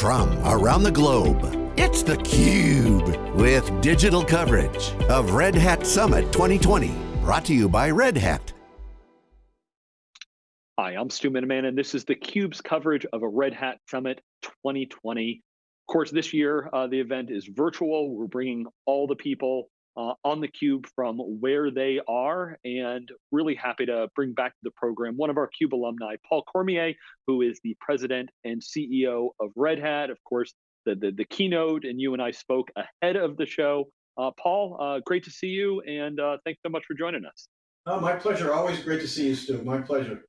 from around the globe. It's theCUBE, with digital coverage of Red Hat Summit 2020. Brought to you by Red Hat. Hi, I'm Stu Miniman, and this is theCUBE's coverage of a Red Hat Summit 2020. Of course, this year, uh, the event is virtual. We're bringing all the people uh, on the cube from where they are and really happy to bring back to the program one of our cube alumni paul cormier who is the president and ceo of red hat. Of course the, the, the keynote and you and i spoke ahead of the show. Uh, paul uh, great to see you and uh, thanks so much for joining us. Oh, my pleasure. Always great to see you stu. My pleasure.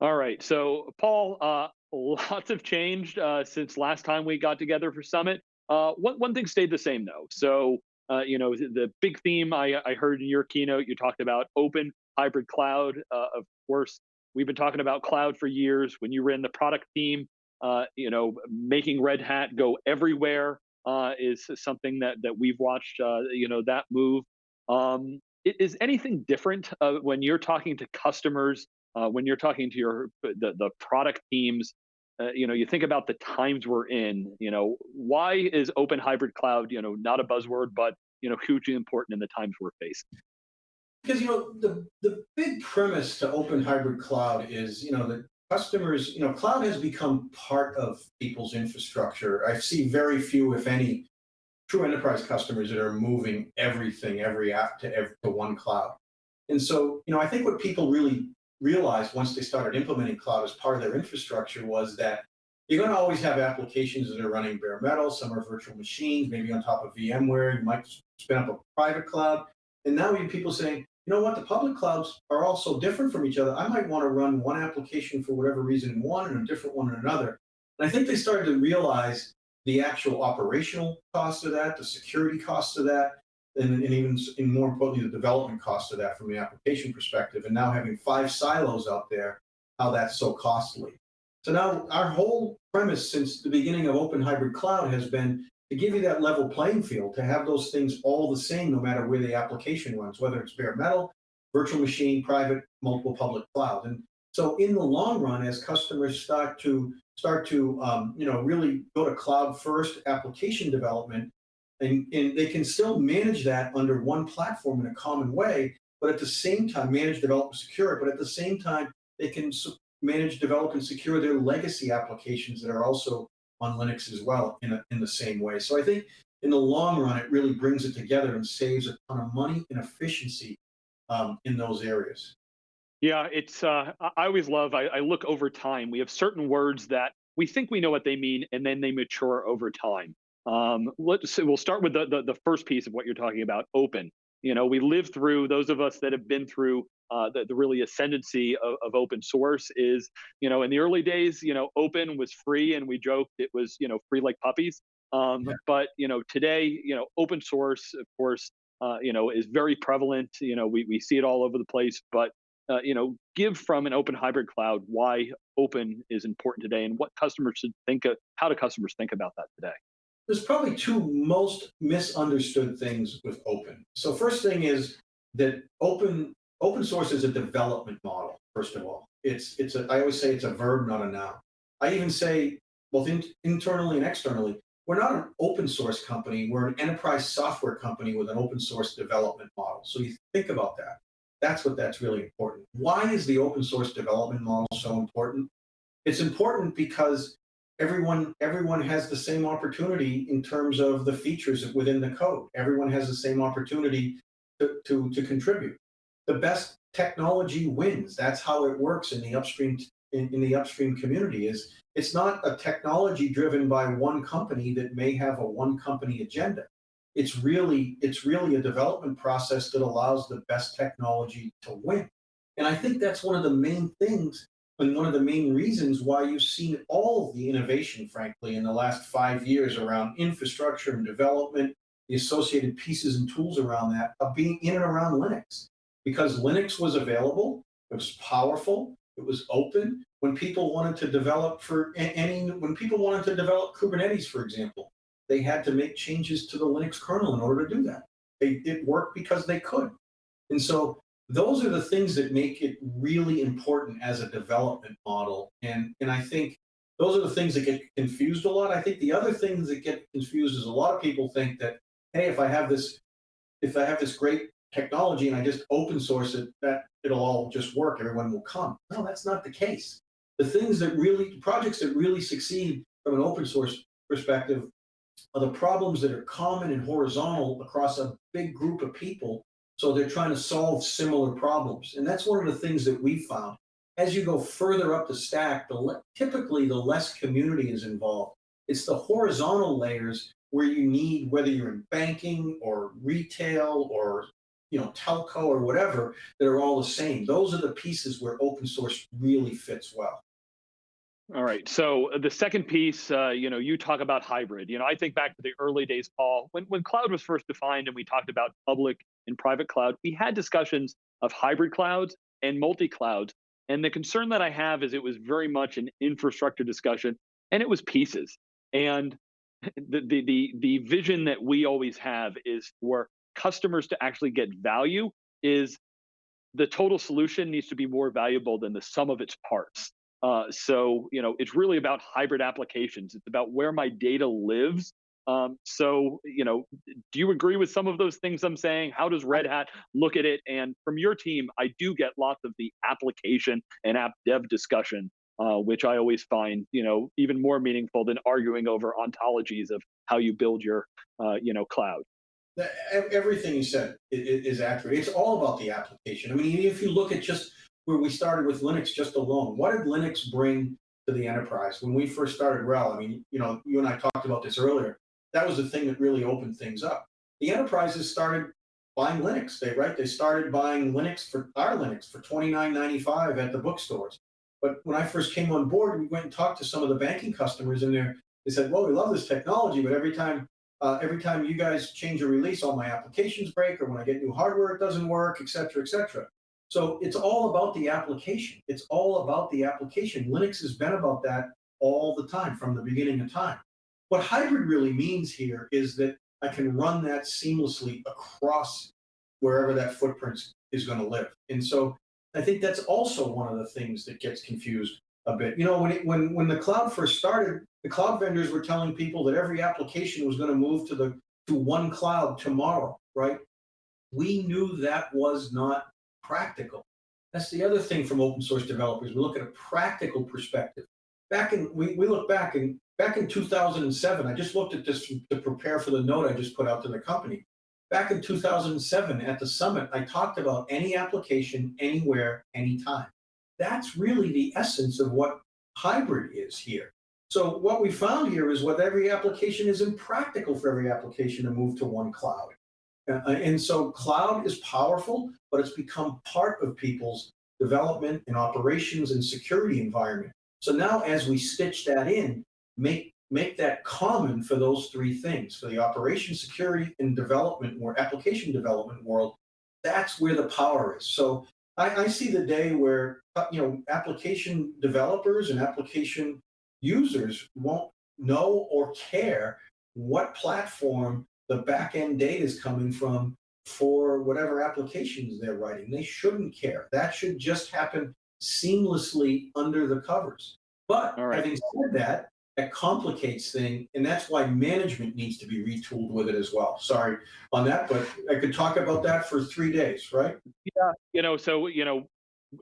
All right. So paul uh, lots have changed uh, since last time we got together for summit. One, one thing stayed the same though. So uh, you know, the big theme I, I, heard in your keynote, you talked about open hybrid cloud. Uh, of course, we've been talking about cloud for years. When you ran the product team, uh, you know, making Red Hat go everywhere uh, is something that that we've watched. Uh, you know, that move. Um, is anything different uh, when you're talking to customers? when you're talking to your the, the product teams uh, you know, you think about the times we're in, you know, why is open hybrid cloud, you know, not a buzzword, but, you know, hugely important in the times we're facing? Because, you know, the, the big premise to open hybrid cloud is, you know, that customers, you know, cloud has become part of people's infrastructure. I see very few, if any, true enterprise customers that are moving everything, every app to, every, to one cloud. And so, you know, I think what people really realized once they started implementing cloud as part of their infrastructure was that you're going to always have applications that are running bare metal. Some are virtual machines, maybe on top of VMware. You might spin up a private cloud. And now we have people saying, you know what, the public clouds are all so different from each other. I might want to run one application for whatever reason in one and a different one in another. And I think they started to realize the actual operational cost of that, the security cost of that, and, and even and more importantly, the development cost of that from the application perspective. And now having five silos out there, how that's so costly. So now our whole premise since the beginning of Open Hybrid Cloud has been to give you that level playing field, to have those things all the same no matter where the application runs, whether it's bare metal, virtual machine, private, multiple public cloud. And so in the long run, as customers start to start to um, you know really go to cloud first application development, and, and they can still manage that under one platform in a common way, but at the same time, manage, develop, and secure it. But at the same time, they can manage, develop, and secure their legacy applications that are also on Linux as well in, a, in the same way. So I think in the long run, it really brings it together and saves a ton of money and efficiency um, in those areas. Yeah, it's. Uh, I always love. I, I look over time. We have certain words that we think we know what they mean, and then they mature over time. Um, let's we'll start with the, the, the first piece of what you're talking about, open. You know, we lived through those of us that have been through uh, the, the really ascendancy of, of open source is, you know, in the early days, you know, open was free, and we joked it was, you know, free like puppies. Um, yeah. But you know, today, you know, open source, of course, uh, you know, is very prevalent. You know, we we see it all over the place. But uh, you know, give from an open hybrid cloud why open is important today, and what customers should think of. How do customers think about that today? There's probably two most misunderstood things with open. So first thing is that open open source is a development model. First of all, it's it's a I always say it's a verb, not a noun. I even say both in, internally and externally, we're not an open source company. We're an enterprise software company with an open source development model. So you think about that. That's what that's really important. Why is the open source development model so important? It's important because everyone everyone has the same opportunity in terms of the features within the code. Everyone has the same opportunity to, to, to contribute. The best technology wins. That's how it works in the upstream in, in the upstream community is it's not a technology driven by one company that may have a one company agenda. It's really it's really a development process that allows the best technology to win. And I think that's one of the main things and one of the main reasons why you've seen all the innovation, frankly, in the last five years around infrastructure and development, the associated pieces and tools around that of being in and around Linux. Because Linux was available, it was powerful, it was open. When people wanted to develop for any, when people wanted to develop Kubernetes, for example, they had to make changes to the Linux kernel in order to do that. They, it worked because they could. And so those are the things that make it really important as a development model. And, and I think those are the things that get confused a lot. I think the other things that get confused is a lot of people think that, hey, if I have this, if I have this great technology and I just open source it, that it'll all just work. Everyone will come. No, that's not the case. The things that really, projects that really succeed from an open source perspective are the problems that are common and horizontal across a big group of people. So they're trying to solve similar problems. And that's one of the things that we found. As you go further up the stack, the typically the less community is involved. It's the horizontal layers where you need, whether you're in banking or retail or you know, telco or whatever, that are all the same. Those are the pieces where open source really fits well. All right. So uh, the second piece, uh, you know, you talk about hybrid. You know, I think back to the early days, Paul, when when cloud was first defined, and we talked about public and private cloud. We had discussions of hybrid clouds and multi clouds. And the concern that I have is it was very much an infrastructure discussion, and it was pieces. And the the the, the vision that we always have is for customers to actually get value. Is the total solution needs to be more valuable than the sum of its parts. Uh, so, you know, it's really about hybrid applications. It's about where my data lives. Um, so, you know, do you agree with some of those things I'm saying? How does Red Hat look at it? And from your team, I do get lots of the application and app dev discussion, uh, which I always find, you know, even more meaningful than arguing over ontologies of how you build your, uh, you know, cloud. Everything you said is accurate. It's all about the application. I mean, if you look at just where we started with Linux just alone. What did Linux bring to the enterprise? When we first started RHEL, I mean, you know, you and I talked about this earlier. That was the thing that really opened things up. The enterprises started buying Linux. They right. They started buying Linux for our Linux for twenty nine ninety five at the bookstores. But when I first came on board, we went and talked to some of the banking customers, in there. they said, "Well, we love this technology, but every time uh, every time you guys change a release, all my applications break, or when I get new hardware, it doesn't work, et cetera, et cetera. So it's all about the application. It's all about the application. Linux has been about that all the time from the beginning of time. What hybrid really means here is that I can run that seamlessly across wherever that footprint is going to live. And so I think that's also one of the things that gets confused a bit. You know, when it, when when the cloud first started, the cloud vendors were telling people that every application was going to move to the to one cloud tomorrow, right? We knew that was not practical. That's the other thing from open source developers. We look at a practical perspective. Back in we, we look back in back in 2007, I just looked at this to prepare for the note I just put out to the company. Back in 2007 at the summit, I talked about any application, anywhere, anytime. That's really the essence of what hybrid is here. So what we found here is what every application is impractical for every application to move to one cloud. Uh, and so cloud is powerful, but it's become part of people's development and operations and security environment. So now as we stitch that in, make make that common for those three things, for the operation security and development or application development world, that's where the power is. So I, I see the day where uh, you know application developers and application users won't know or care what platform the back end data is coming from for whatever applications they're writing. They shouldn't care. That should just happen seamlessly under the covers. But right. having said that, that complicates things, and that's why management needs to be retooled with it as well. Sorry on that, but I could talk about that for three days, right? Yeah, you know, so you know,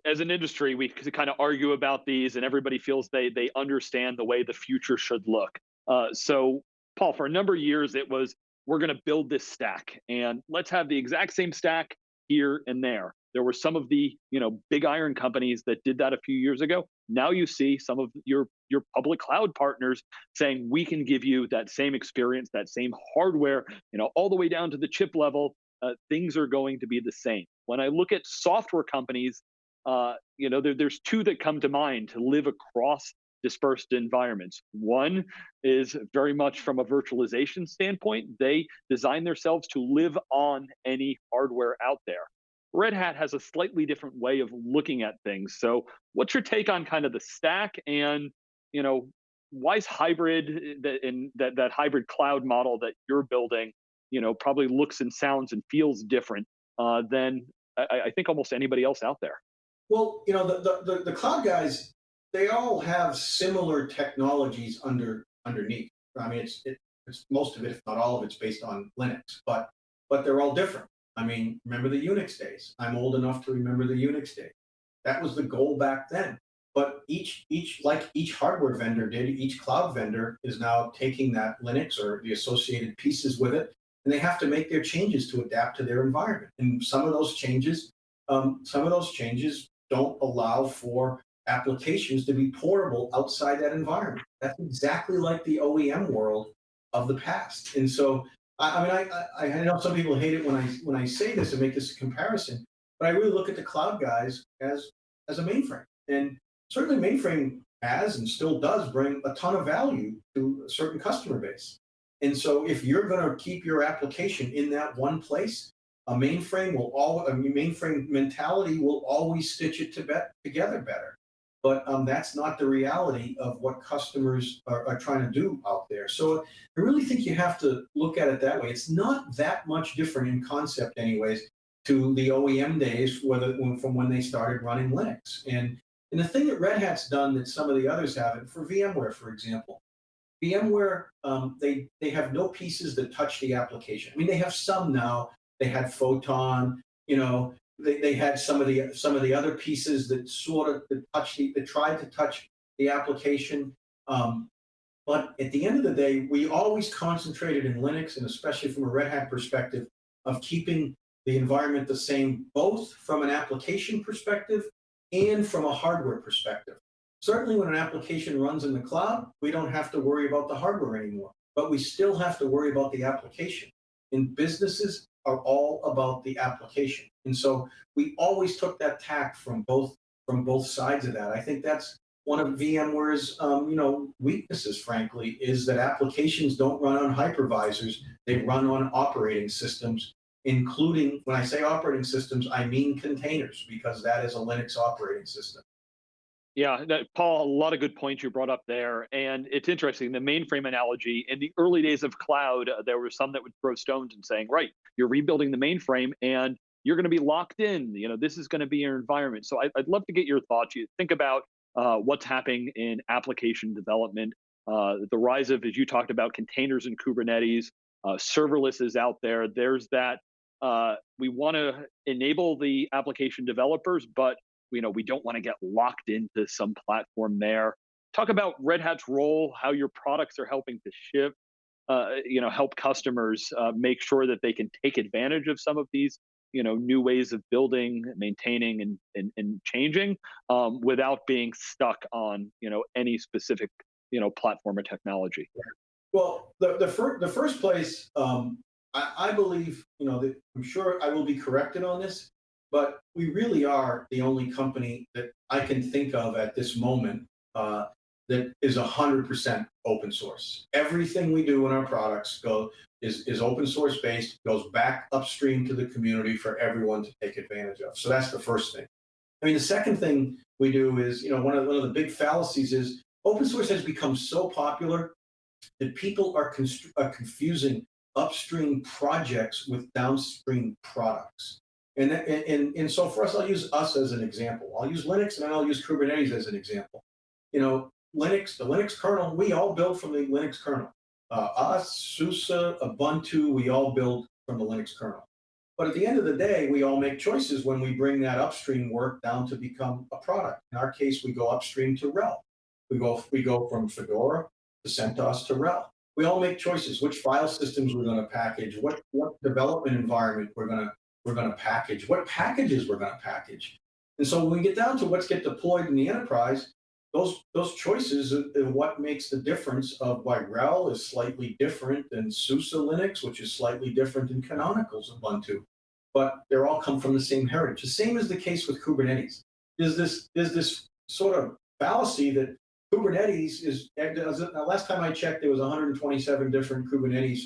as an industry, we kind of argue about these, and everybody feels they they understand the way the future should look. Uh, so, Paul, for a number of years, it was we're going to build this stack and let's have the exact same stack here and there. There were some of the, you know, big iron companies that did that a few years ago. Now you see some of your your public cloud partners saying we can give you that same experience, that same hardware, you know, all the way down to the chip level. Uh, things are going to be the same. When I look at software companies, uh, you know, there, there's two that come to mind to live across dispersed environments. One is very much from a virtualization standpoint, they design themselves to live on any hardware out there. Red Hat has a slightly different way of looking at things. So, what's your take on kind of the stack and, you know, why is hybrid eh, that in that, that hybrid cloud model that you're building, you know, probably looks and sounds and feels different uh, than I, I think almost anybody else out there? Well, you know, the, the, the cloud guys they all have similar technologies under underneath. I mean, it's it, it's most of it, if not all of it's based on Linux, but but they're all different. I mean, remember the Unix days? I'm old enough to remember the Unix days. That was the goal back then. But each each like each hardware vendor did, each cloud vendor is now taking that Linux or the associated pieces with it, and they have to make their changes to adapt to their environment. And some of those changes, um, some of those changes don't allow for applications to be portable outside that environment. That's exactly like the OEM world of the past. And so, I, I mean, I, I, I know some people hate it when I when I say this and make this comparison, but I really look at the cloud guys as as a mainframe. And certainly mainframe has and still does bring a ton of value to a certain customer base. And so if you're going to keep your application in that one place, a mainframe will all a mainframe mentality will always stitch it to be, together better but um, that's not the reality of what customers are, are, trying to do out there. So I really think you have to look at it that way. It's not that much different in concept, anyways, to the OEM days, whether from when they started running Linux. And and the thing that Red Hat's done that some of the others haven't, for VMware, for example, VMware um, they they have no pieces that touch the application. I mean, they have some now. They had Photon, you know, they, they had some of the some of the other pieces that sort of that touched the, that tried to touch the application. Um, but at the end of the day, we always concentrated in Linux, and especially from a Red Hat perspective, of keeping the environment the same, both from an application perspective and from a hardware perspective. Certainly, when an application runs in the cloud, we don't have to worry about the hardware anymore, but we still have to worry about the application. In businesses, are all about the application. And so we always took that tack from both from both sides of that. I think that's one of VMware's um, you know weaknesses, frankly, is that applications don't run on hypervisors; they run on operating systems. Including when I say operating systems, I mean containers because that is a Linux operating system. Yeah, Paul, a lot of good points you brought up there. And it's interesting, the mainframe analogy, in the early days of cloud, uh, there were some that would throw stones and saying, right, you're rebuilding the mainframe and you're going to be locked in. You know, this is going to be your environment. So I, would love to get your thoughts. You think about uh, what's happening in application development, uh, the rise of, as you talked about, containers and Kubernetes, uh, serverless is out there. There's that. Uh, we want to enable the application developers, but you know we don't want to get locked into some platform there. Talk about red hat's role how your products are helping to shift uh, you know help customers uh, make sure that they can take advantage of some of these you know new ways of building maintaining and and, and changing um, without being stuck on you know any specific you know platform or technology. Well the the, the first place um, I, I believe you know that i'm sure i will be corrected on this but we really are the only company that I can think of at this moment uh, that is 100% open source. Everything we do in our products go is, is open source based, goes back upstream to the community for everyone to take advantage of. So that's the first thing. I mean, the second thing we do is, you know, one of, one of the big fallacies is open source has become so popular that people are, are confusing upstream projects with downstream products. And, and, and so for us, I'll use us as an example. I'll use Linux and I'll use Kubernetes as an example. You know, Linux, the Linux kernel, we all build from the Linux kernel. Uh, us, SUSE, Ubuntu, we all build from the Linux kernel. But at the end of the day, we all make choices when we bring that upstream work down to become a product. In our case, we go upstream to RHEL. We go, we go from Fedora to CentOS to RHEL. We all make choices, which file systems we're going to package, what, what development environment we're going to we're going to package, what packages we're going to package. And so when we get down to what's get deployed in the enterprise, those those choices and what makes the difference of why RHEL is slightly different than SUSE Linux, which is slightly different than Canonical's Ubuntu. But they all come from the same heritage. The same is the case with Kubernetes. There's this, there's this sort of fallacy that Kubernetes is, last time I checked, there was 127 different Kubernetes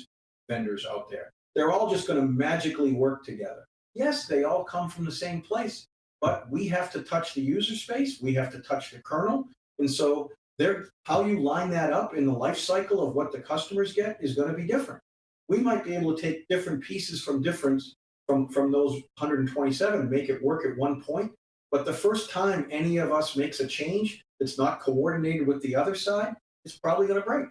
vendors out there. They're all just going to magically work together. Yes, they all come from the same place, but we have to touch the user space. We have to touch the kernel. And so there, how you line that up in the life cycle of what the customers get is going to be different. We might be able to take different pieces from different from, from those 127 and make it work at one point. But the first time any of us makes a change, that's not coordinated with the other side, it's probably going to break.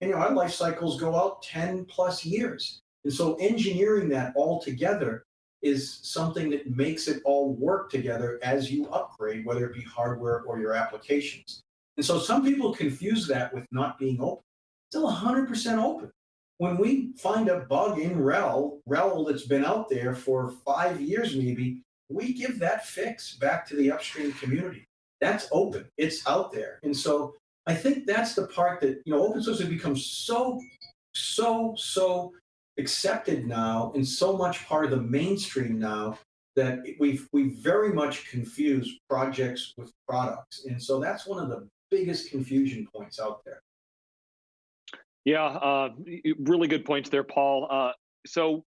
And you know, our life cycles go out 10 plus years. And so engineering that all together is something that makes it all work together as you upgrade, whether it be hardware or your applications. And so some people confuse that with not being open. Still 100% open. When we find a bug in RHEL, RHEL that's been out there for five years maybe, we give that fix back to the upstream community. That's open. It's out there. And so I think that's the part that, you know, open source has become so, so, so accepted now and so much part of the mainstream now that we've we've very much confused projects with products. And so that's one of the biggest confusion points out there. Yeah, uh, really good points there, Paul. Uh, so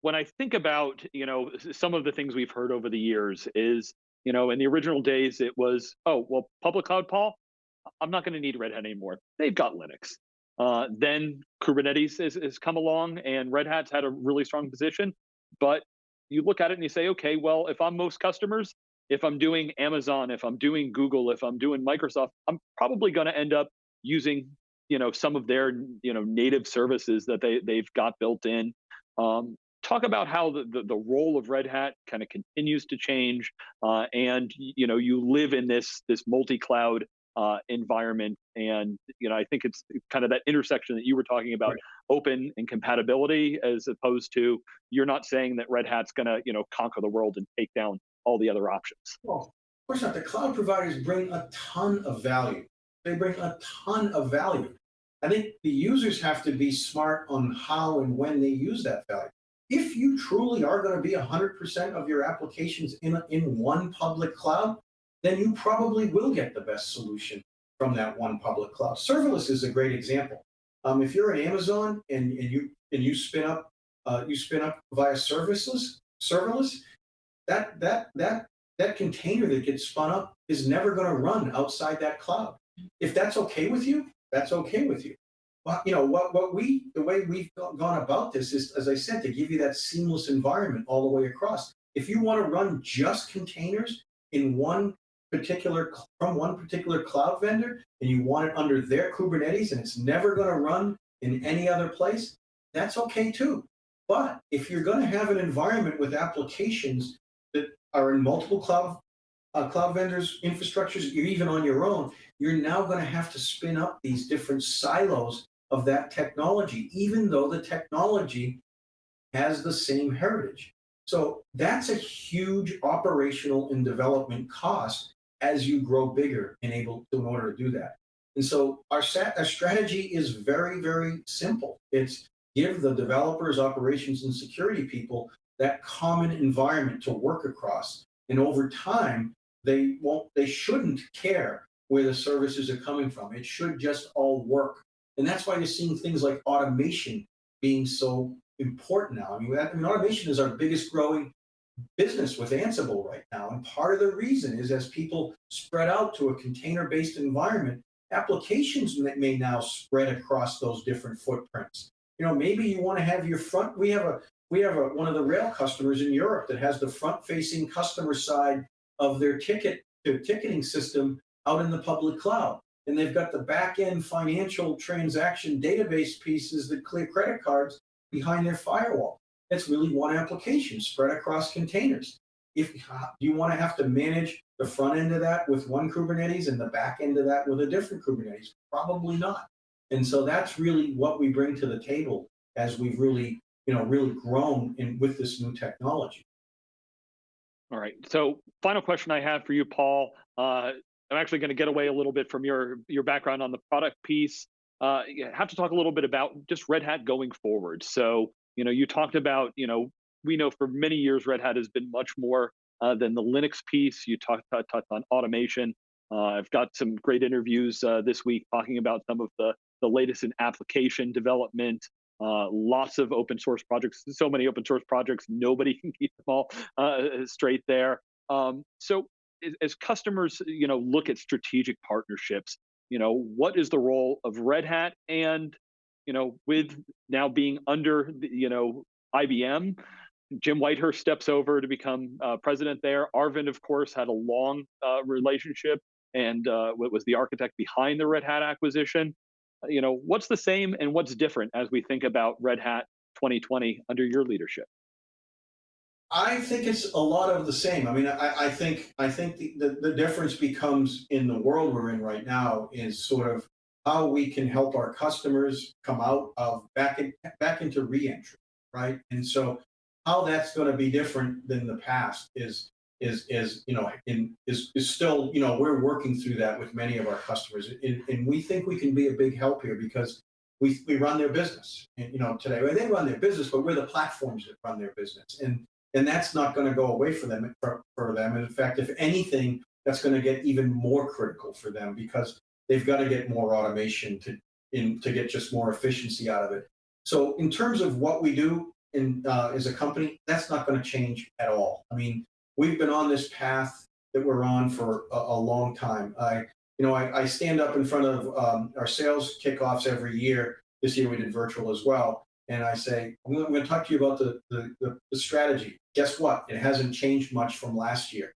when I think about, you know, some of the things we've heard over the years is, you know, in the original days, it was, oh, well, public cloud, Paul, I'm not going to need Red Hat anymore. They've got Linux. Uh, then Kubernetes has, come along and Red Hat's had a really strong position. But you look at it and you say, okay, well, if I'm most customers, if I'm doing Amazon, if I'm doing Google, if I'm doing Microsoft, I'm probably going to end up using, you know, some of their, you know, native services that they they've got built in. Um, talk about how the, the, the, role of Red Hat kind of continues to change, uh, and you know, you live in this this multi-cloud uh, environment. And you know, I think it's kind of that intersection that you were talking about, right. open and compatibility, as opposed to you're not saying that Red Hat's going to you know conquer the world and take down all the other options. Well, of course not. The cloud providers bring a ton of value. They bring a ton of value. I think the users have to be smart on how and when they use that value. If you truly are going to be 100% of your applications in, in one public cloud, then you probably will get the best solution from that one public cloud. Serverless is a great example. Um, if you're an Amazon and, and you and you spin up uh, you spin up via serviceless serverless, that that that that container that gets spun up is never going to run outside that cloud. If that's okay with you, that's okay with you. Well, you know what what we the way we've gone about this is, as I said, to give you that seamless environment all the way across. If you want to run just containers in one particular from one particular cloud vendor and you want it under their Kubernetes and it's never going to run in any other place, that's okay too. But if you're going to have an environment with applications that are in multiple cloud uh, cloud vendors, infrastructures, even on your own, you're now going to have to spin up these different silos of that technology, even though the technology has the same heritage. So that's a huge operational and development cost as you grow bigger and able to, in order to do that. And so our, our strategy is very, very simple. It's give the developers, operations, and security people that common environment to work across. And over time, they won't, they shouldn't care where the services are coming from. It should just all work. And that's why you're seeing things like automation being so important now. I mean, I mean automation is our biggest growing business with Ansible right now. And part of the reason is as people spread out to a container-based environment, applications may now spread across those different footprints. You know, maybe you want to have your front, we have a we have a, one of the RHEL customers in Europe that has the front-facing customer side of their ticket their ticketing system out in the public cloud. And they've got the back-end financial transaction database pieces that clear credit cards behind their firewall. It's really one application spread across containers. If you want to have to manage the front end of that with one Kubernetes and the back end of that with a different Kubernetes, probably not. And so that's really what we bring to the table as we've really, you know, really grown in with this new technology. All right. So final question I have for you, Paul. Uh, I'm actually going to get away a little bit from your your background on the product piece. Uh, have to talk a little bit about just Red Hat going forward. So you know, you talked about, you know, we know for many years Red Hat has been much more uh, than the Linux piece. You talked, talked on automation. Uh, I've got some great interviews uh, this week talking about some of the, the latest in application development, uh, lots of open source projects, so many open source projects, nobody can keep them all uh, straight there. Um, so as customers, you know, look at strategic partnerships, you know, what is the role of Red Hat and you know, with now being under, the, you know, IBM, Jim Whitehurst steps over to become uh, president there. Arvind, of course, had a long uh, relationship and uh, was the architect behind the Red Hat acquisition. Uh, you know, what's the same and what's different as we think about Red Hat 2020 under your leadership? I think it's a lot of the same. I mean, I, I think I think the, the, the, difference becomes in the world we're in right now is sort of how we can help our customers come out of back in, back into reentry, right? And so how that's going to be different than the past is is is you know in is is still you know we're working through that with many of our customers. And, and we think we can be a big help here because we we run their business and you know today they run their business but we're the platforms that run their business. And and that's not going to go away for them for, for them. And in fact if anything that's going to get even more critical for them because they've got to get more automation to in to get just more efficiency out of it so in terms of what we do in uh, as a company that's not going to change at all i mean we've been on this path that we're on for a, a long time i you know I, I, stand up in front of um, our sales kickoffs every year this year we did virtual as well and I say, I'm going to talk to you about the, the, the, the strategy. Guess what? It hasn't changed much from last year.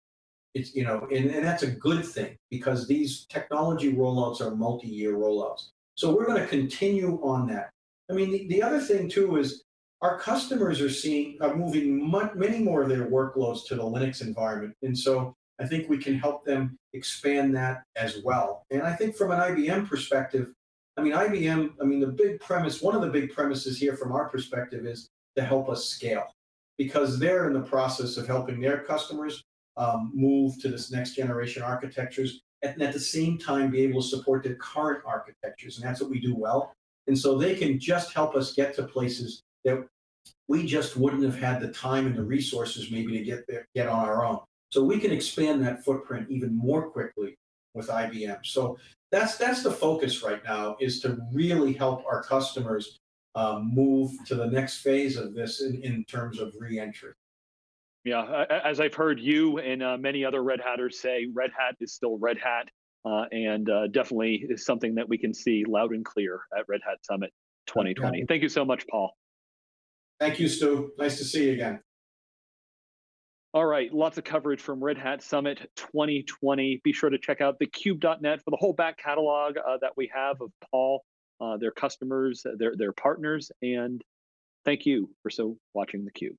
It's, you know, and, and that's a good thing because these technology rollouts are multi-year rollouts. So we're going to continue on that. I mean, the, the other thing too is our customers are seeing, are moving much, many more of their workloads to the Linux environment. And so I think we can help them expand that as well. And I think from an IBM perspective, I mean, IBM, I mean, the big premise, one of the big premises here from our perspective is to help us scale because they're in the process of helping their customers um, move to this next generation architectures and at the same time be able to support their current architectures. And that's what we do well. And so they can just help us get to places that we just wouldn't have had the time and the resources maybe to get there, get on our own. So we can expand that footprint even more quickly with IBM. So that's that's the focus right now is to really help our customers um, move to the next phase of this in, in terms of reentry. Yeah, as I've heard you and uh, many other Red Hatters say, Red Hat is still Red Hat, uh, and uh, definitely is something that we can see loud and clear at Red Hat Summit 2020. Yeah. Thank you so much, Paul. Thank you, Stu. Nice to see you again. All right, lots of coverage from Red Hat Summit 2020. Be sure to check out thecube.net for the whole back catalog uh, that we have of Paul, uh, their customers, their, their partners, and thank you for so watching theCUBE.